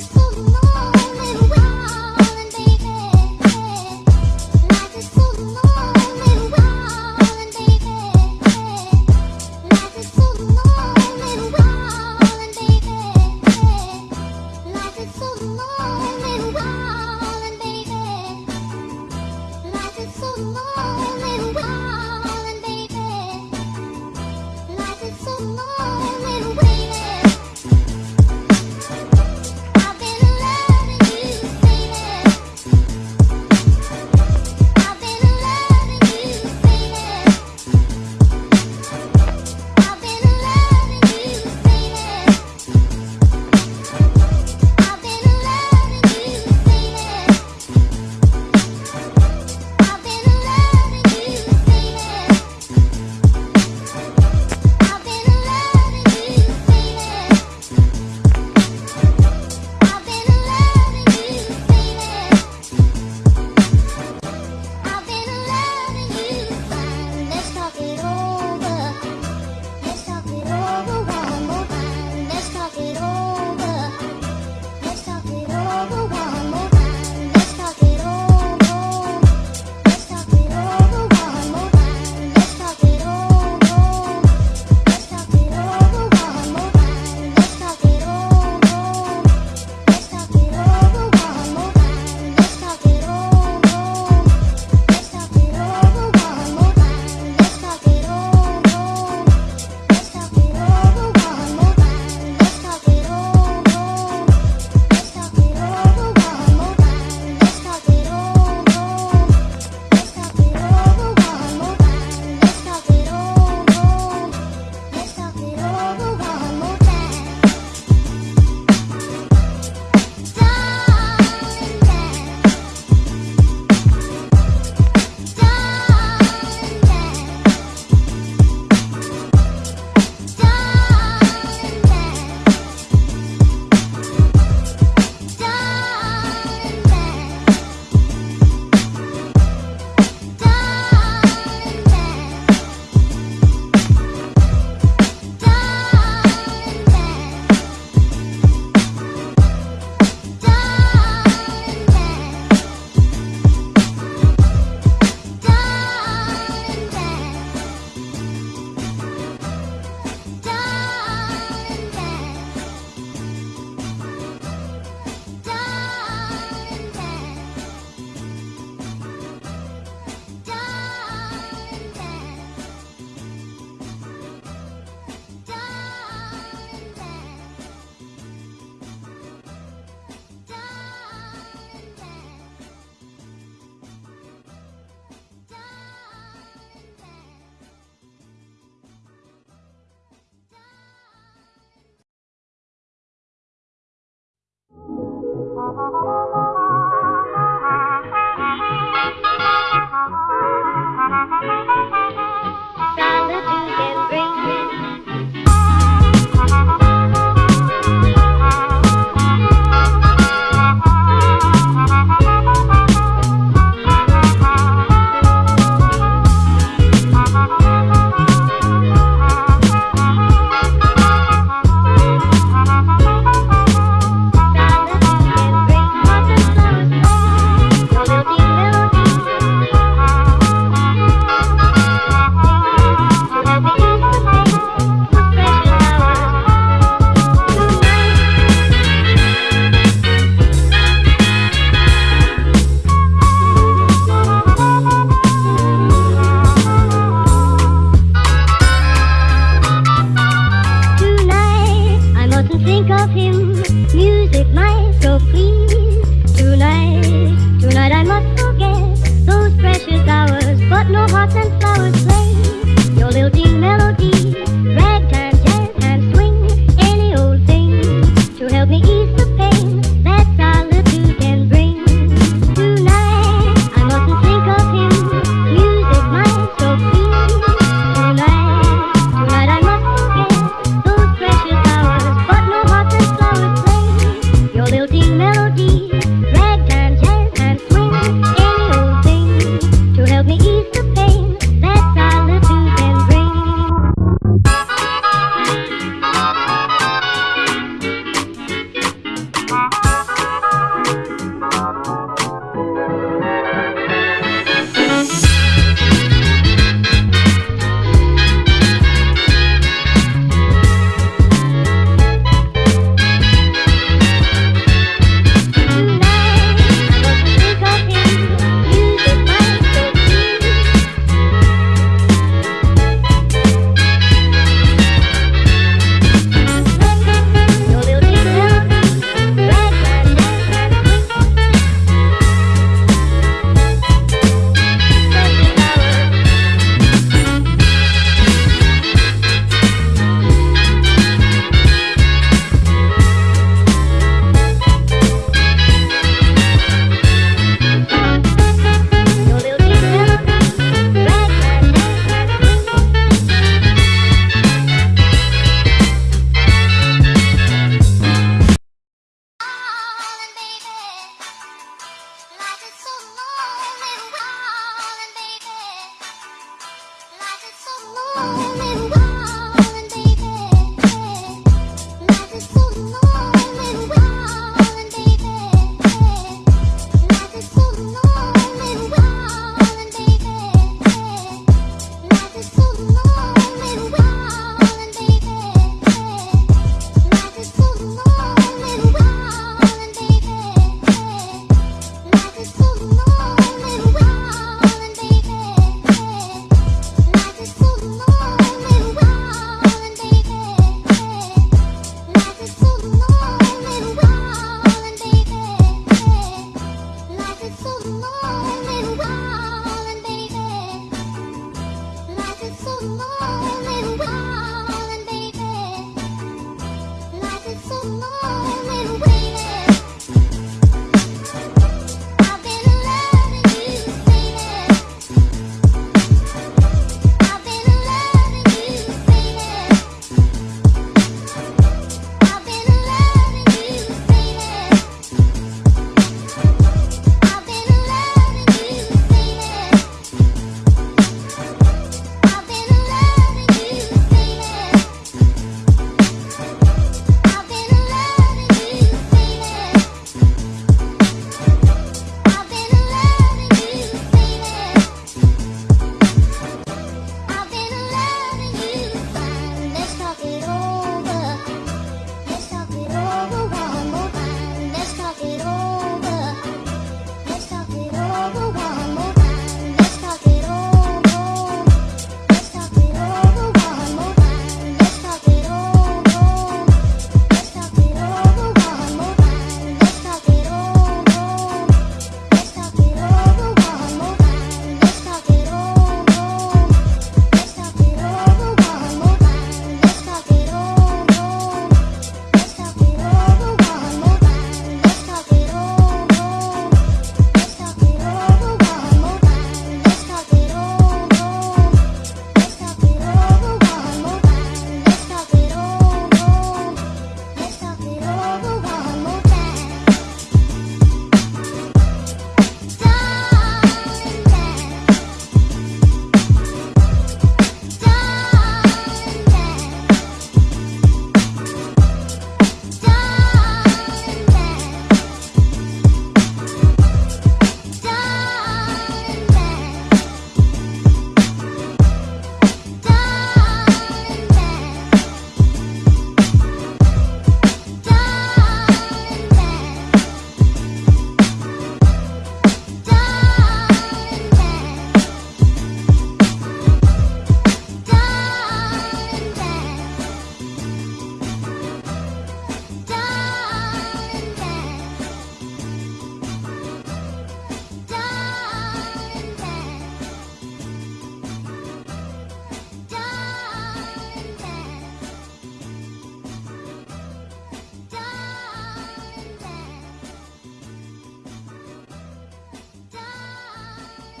so long.